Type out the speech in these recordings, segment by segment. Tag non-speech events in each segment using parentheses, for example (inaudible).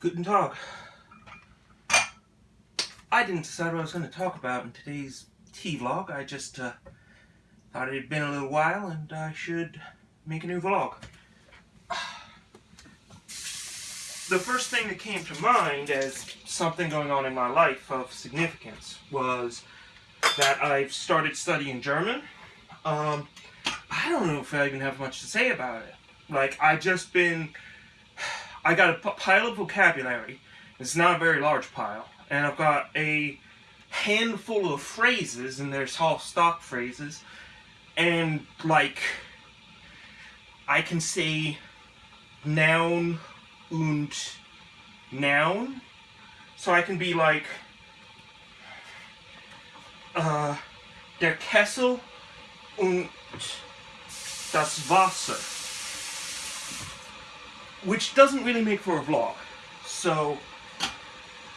Guten Tag. I didn't decide what I was going to talk about in today's tea vlog. I just uh, thought it had been a little while and I should make a new vlog. The first thing that came to mind as something going on in my life of significance was that I've started studying German. Um, I don't know if I even have much to say about it. Like, I've just been... I got a pile of vocabulary. It's not a very large pile. And I've got a handful of phrases, and they're all stock phrases. And, like, I can say noun und noun. So I can be like, uh, der Kessel und das Wasser. Which doesn't really make for a vlog. So,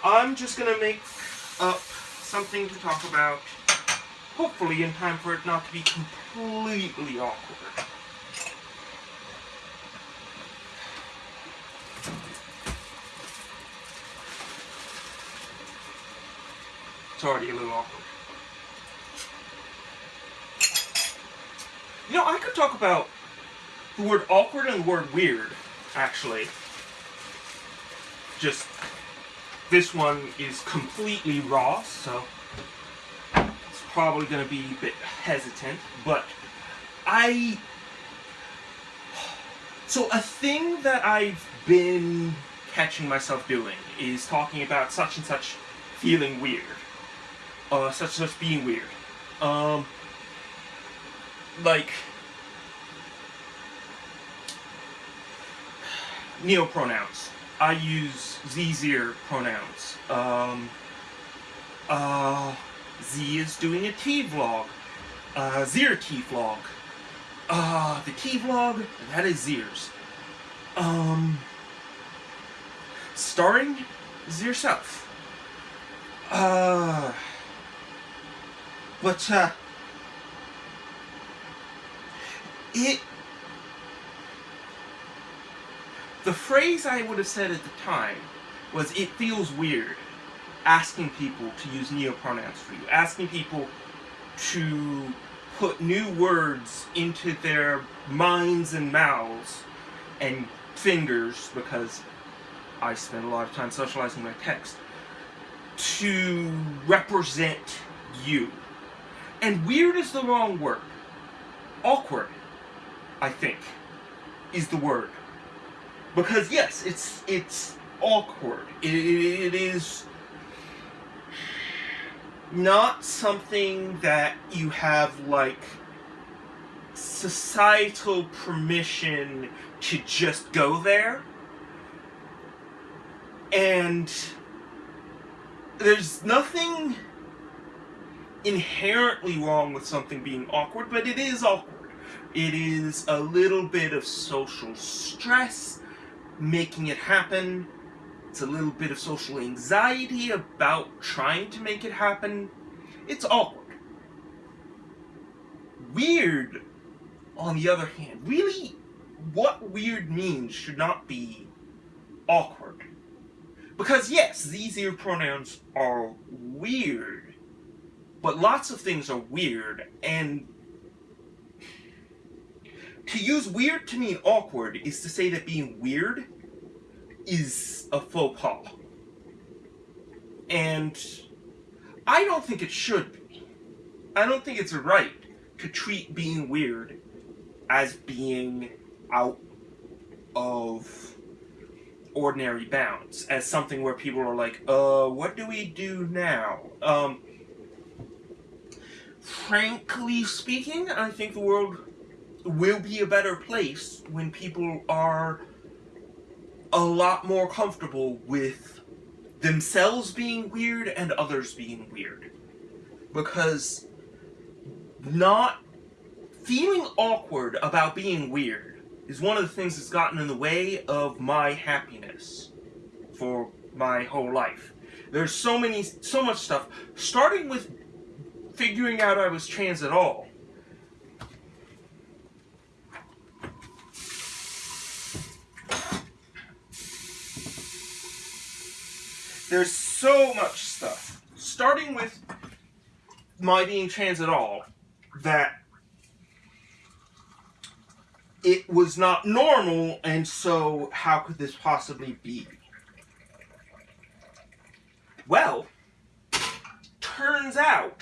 I'm just gonna make up something to talk about, hopefully in time for it not to be completely awkward. It's already a little awkward. You know, I could talk about the word awkward and the word weird, actually. Just, this one is completely raw, so it's probably going to be a bit hesitant, but I... So a thing that I've been catching myself doing is talking about such and such feeling weird. Uh, such and such being weird. Um, like neopronouns. I use ze pronouns. Um, uh, Ze is doing a tea vlog. Uh, Zir tea vlog. Uh, the tea vlog, that is Zir's. Um, starring Zir Self. Uh, but, uh, it the phrase I would have said at the time was it feels weird asking people to use neopronouns for you asking people to put new words into their minds and mouths and fingers because I spend a lot of time socializing my text to represent you and weird is the wrong word awkward I think, is the word. Because yes, it's it's awkward. it, it is not something that you have like societal permission to just go there. And there's nothing inherently wrong with something being awkward, but it is awkward. It is a little bit of social stress making it happen. It's a little bit of social anxiety about trying to make it happen. It's awkward. Weird, on the other hand, really, what weird means should not be awkward. Because yes, these ear pronouns are weird, but lots of things are weird, and to use weird to mean awkward is to say that being weird is a faux pas. And I don't think it should be. I don't think it's right to treat being weird as being out of ordinary bounds, as something where people are like, uh, what do we do now? Um, frankly speaking, I think the world will be a better place when people are a lot more comfortable with themselves being weird and others being weird. Because not feeling awkward about being weird is one of the things that's gotten in the way of my happiness for my whole life. There's so many, so much stuff, starting with figuring out I was trans at all, there's so much stuff. Starting with my being trans at all, that it was not normal, and so how could this possibly be? Well, turns out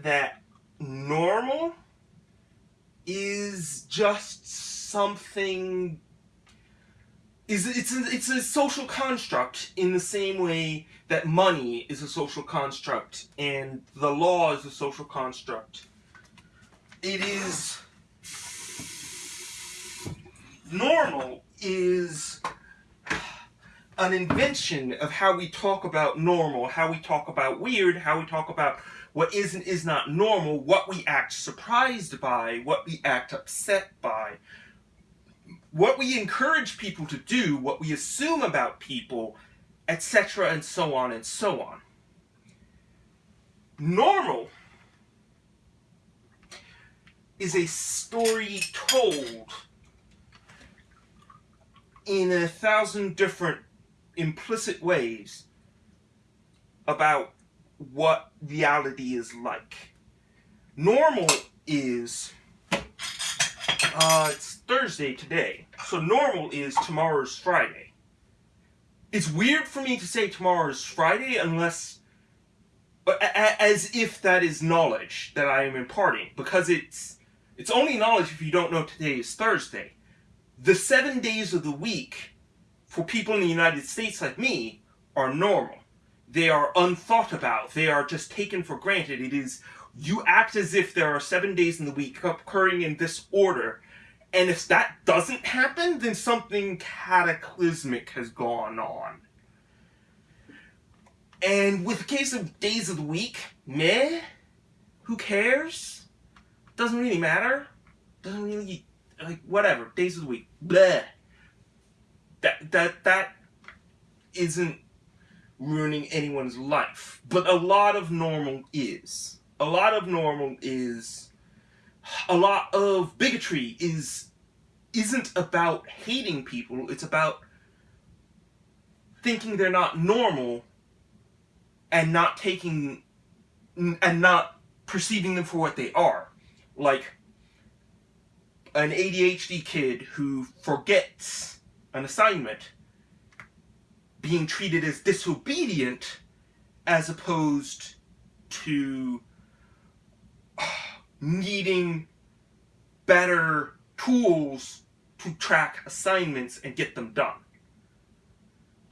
that normal is just something is it's a, it's a social construct in the same way that money is a social construct and the law is a social construct. It is normal is an invention of how we talk about normal, how we talk about weird, how we talk about what is and is not normal, what we act surprised by, what we act upset by, what we encourage people to do, what we assume about people, etc., and so on and so on. Normal is a story told in a thousand different implicit ways about what reality is like. Normal is, uh, it's Thursday today, so normal is tomorrow's Friday. It's weird for me to say tomorrow's Friday unless, as if that is knowledge that I am imparting, because it's, it's only knowledge if you don't know today is Thursday. The seven days of the week for people in the United States like me are normal. They are unthought about. They are just taken for granted. It is, you act as if there are seven days in the week occurring in this order. And if that doesn't happen, then something cataclysmic has gone on. And with the case of days of the week, meh, who cares? Doesn't really matter. Doesn't really, like, whatever, days of the week, bleh that that that isn't ruining anyone's life. But a lot of normal is. A lot of normal is a lot of bigotry is isn't about hating people, it's about thinking they're not normal and not taking and not perceiving them for what they are. Like an ADHD kid who forgets an assignment being treated as disobedient as opposed to uh, needing better tools to track assignments and get them done.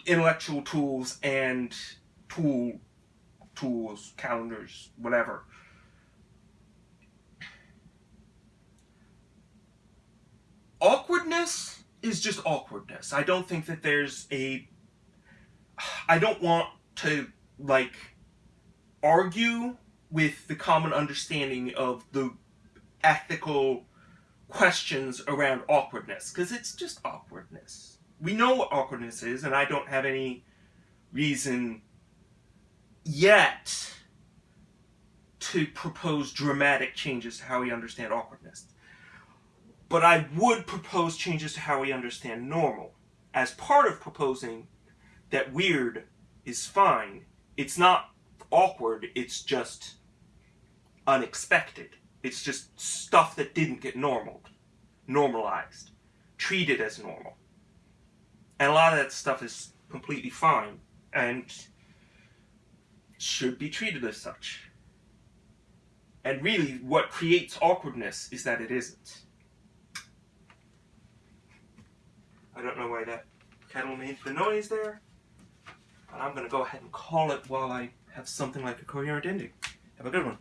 Intellectual tools and tool tools, calendars, whatever. Awkwardness is just awkwardness. I don't think that there's a... (sighs) I don't want to, like, argue with the common understanding of the ethical questions around awkwardness, because it's just awkwardness. We know what awkwardness is, and I don't have any reason yet to propose dramatic changes to how we understand awkwardness. But I would propose changes to how we understand normal. As part of proposing that weird is fine, it's not awkward, it's just unexpected. It's just stuff that didn't get normal, normalized, treated as normal. And a lot of that stuff is completely fine and should be treated as such. And really, what creates awkwardness is that it isn't. I don't know why that kettle made the noise there. But I'm going to go ahead and call it while I have something like a coherent ending. Have a good one.